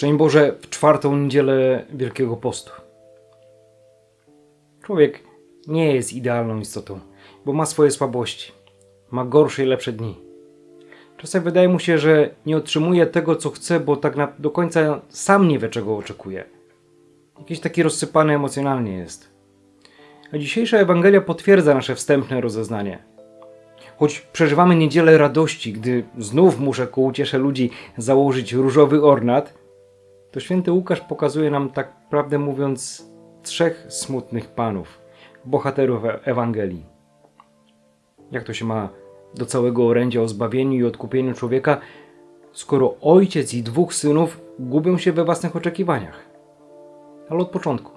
Szczęść Boże w czwartą niedzielę Wielkiego Postu. Człowiek nie jest idealną istotą, bo ma swoje słabości. Ma gorsze i lepsze dni. Czasem wydaje mu się, że nie otrzymuje tego, co chce, bo tak na, do końca sam nie wie, czego oczekuje. Jakiś taki rozsypany emocjonalnie jest. A dzisiejsza Ewangelia potwierdza nasze wstępne rozeznanie. Choć przeżywamy niedzielę radości, gdy znów muszę ku uciesze ludzi założyć różowy ornat, to święty Łukasz pokazuje nam, tak prawdę mówiąc, trzech smutnych panów, bohaterów E- Ewangelii. Jak to się ma do całego orędzia o zbawieniu i odkupieniu człowieka, skoro ojciec i dwóch synów gubią się we własnych oczekiwaniach? Ale od początku.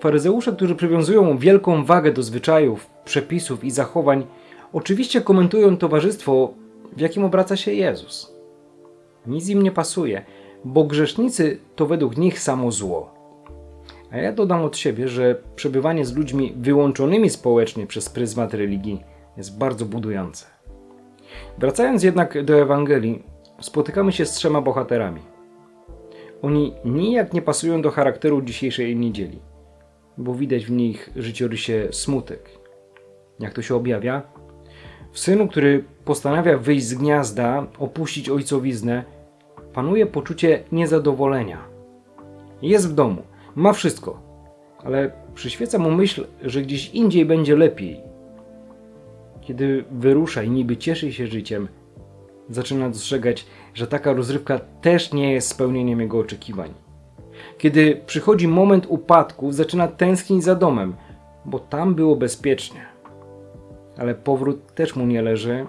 Faryzeusze, którzy przywiązują wielką wagę do zwyczajów, przepisów i zachowań, oczywiście komentują towarzystwo, w jakim obraca się Jezus. Nic im nie pasuje, bo grzesznicy to według nich samo zło. A ja dodam od siebie, że przebywanie z ludźmi wyłączonymi społecznie przez pryzmat religii jest bardzo budujące. Wracając jednak do Ewangelii, spotykamy się z trzema bohaterami. Oni nijak nie pasują do charakteru dzisiejszej niedzieli, bo widać w nich życiorysie smutek. Jak to się objawia? W synu, który postanawia wyjść z gniazda, opuścić ojcowiznę, panuje poczucie niezadowolenia. Jest w domu, ma wszystko, ale przyświeca mu myśl, że gdzieś indziej będzie lepiej. Kiedy wyrusza i niby cieszy się życiem, zaczyna dostrzegać, że taka rozrywka też nie jest spełnieniem jego oczekiwań. Kiedy przychodzi moment upadku, zaczyna tęsknić za domem, bo tam było bezpiecznie. Ale powrót też mu nie leży,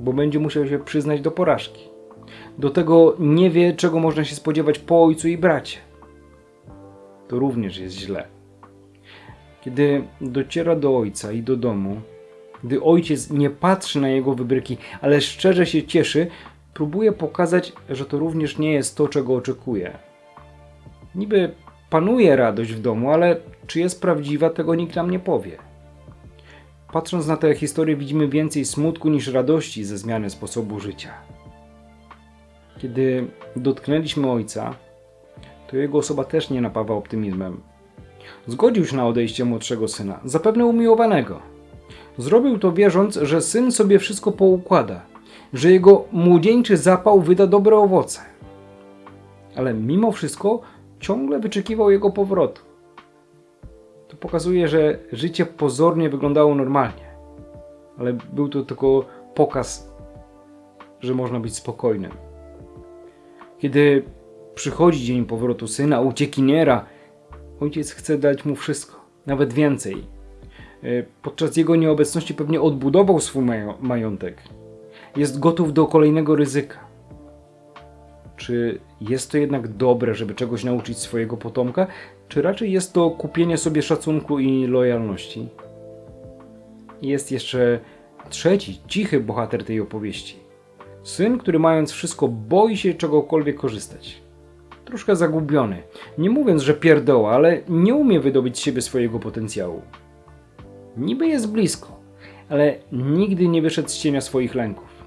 bo będzie musiał się przyznać do porażki. Do tego nie wie, czego można się spodziewać po ojcu i bracie. To również jest źle. Kiedy dociera do ojca i do domu, gdy ojciec nie patrzy na jego wybryki, ale szczerze się cieszy, próbuje pokazać, że to również nie jest to, czego oczekuje. Niby panuje radość w domu, ale czy jest prawdziwa, tego nikt nam nie powie. Patrząc na tę historię, widzimy więcej smutku niż radości ze zmiany sposobu życia. Kiedy dotknęliśmy ojca, to jego osoba też nie napawa optymizmem. Zgodził się na odejście młodszego syna, zapewne umiłowanego. Zrobił to wierząc, że syn sobie wszystko poukłada, że jego młodzieńczy zapał wyda dobre owoce. Ale mimo wszystko ciągle wyczekiwał jego powrotu. To pokazuje, że życie pozornie wyglądało normalnie, ale był to tylko pokaz, że można być spokojnym. Kiedy przychodzi dzień powrotu syna, uciekiniera, ojciec chce dać mu wszystko, nawet więcej. E, Podczas jego nieobecności pewnie odbudował swój majątek. Jest gotów do kolejnego ryzyka. Czy jest to jednak dobre, żeby czegoś nauczyć swojego potomka, czy raczej jest to kupienie sobie szacunku i lojalności? Jest jeszcze trzeci, cichy bohater tej opowieści. Syn, który mając wszystko boi się czegokolwiek korzystać. Troszkę zagubiony. Nie mówiąc, że pierdoła, ale nie umie wydobyć z siebie swojego potencjału. Niby jest blisko, ale nigdy nie wyszedł z cienia swoich lęków.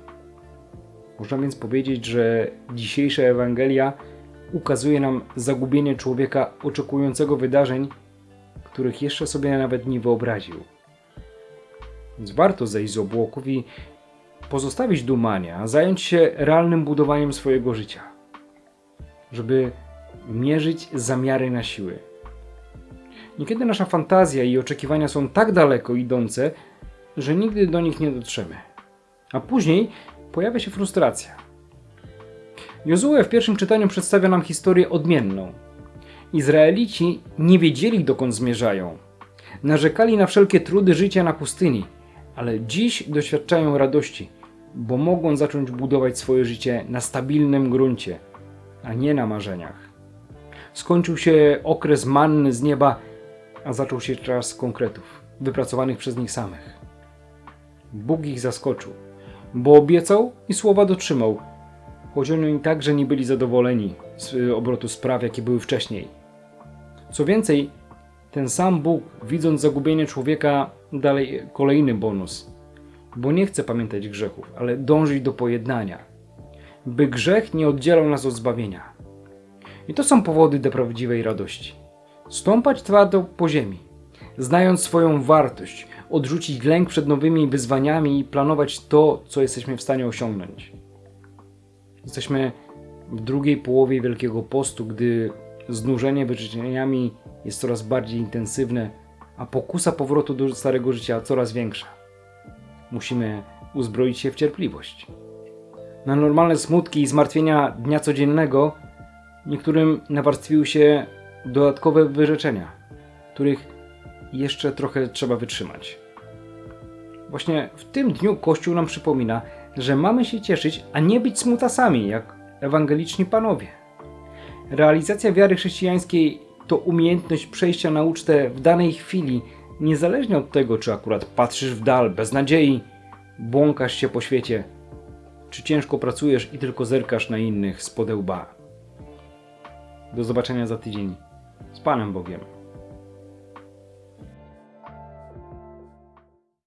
Można więc powiedzieć, że dzisiejsza Ewangelia ukazuje nam zagubienie człowieka oczekującego wydarzeń, których jeszcze sobie nawet nie wyobraził. Więc warto zejść z obłoków i pozostawić dumanie, a zająć się realnym budowaniem swojego życia, żeby mierzyć zamiary na siły. Niekiedy nasza fantazja i oczekiwania są tak daleko idące, że nigdy do nich nie dotrzemy. A później pojawia się frustracja. Jozue w pierwszym czytaniu przedstawia nam historię odmienną. Izraelici nie wiedzieli dokąd zmierzają. Narzekali na wszelkie trudy życia na pustyni, ale dziś doświadczają radości, bo mogą zacząć budować swoje życie na stabilnym gruncie, a nie na marzeniach. Skończył się okres manny z nieba, a zaczął się czas konkretów, wypracowanych przez nich samych. Bóg ich zaskoczył, bo obiecał i słowa dotrzymał, choć oni także nie byli zadowoleni z obrotu spraw, jakie były wcześniej. Co więcej, ten sam Bóg, widząc zagubienie człowieka, dalej kolejny bonus, bo nie chce pamiętać grzechów, ale dążyć do pojednania, by grzech nie oddzielał nas od zbawienia. I to są powody do prawdziwej radości. Stąpać twardo po ziemi, znając swoją wartość, odrzucić lęk przed nowymi wyzwaniami i planować to, co jesteśmy w stanie osiągnąć. Jesteśmy w drugiej połowie Wielkiego Postu, gdy znużenie wyrzeczeniami jest coraz bardziej intensywne, a pokusa powrotu do starego życia coraz większa. Musimy uzbroić się w cierpliwość. Na normalne smutki i zmartwienia dnia codziennego niektórym nawarstwiły się dodatkowe wyrzeczenia, których jeszcze trochę trzeba wytrzymać. Właśnie w tym dniu Kościół nam przypomina, że mamy się cieszyć, a nie być smutasami, jak ewangeliczni panowie. Realizacja wiary chrześcijańskiej to umiejętność przejścia na ucztę w danej chwili, niezależnie od tego, czy akurat patrzysz w dal bez nadziei, błąkasz się po świecie, czy ciężko pracujesz i tylko zerkasz na innych z podełba. Do zobaczenia za tydzień. Z Panem Bogiem.